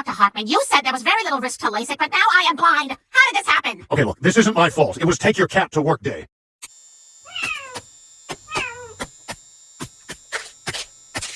Dr. Hartman, you said there was very little risk to LASIK, but now I am blind. How did this happen? Okay, look, this isn't my fault. It was take your cat to work day.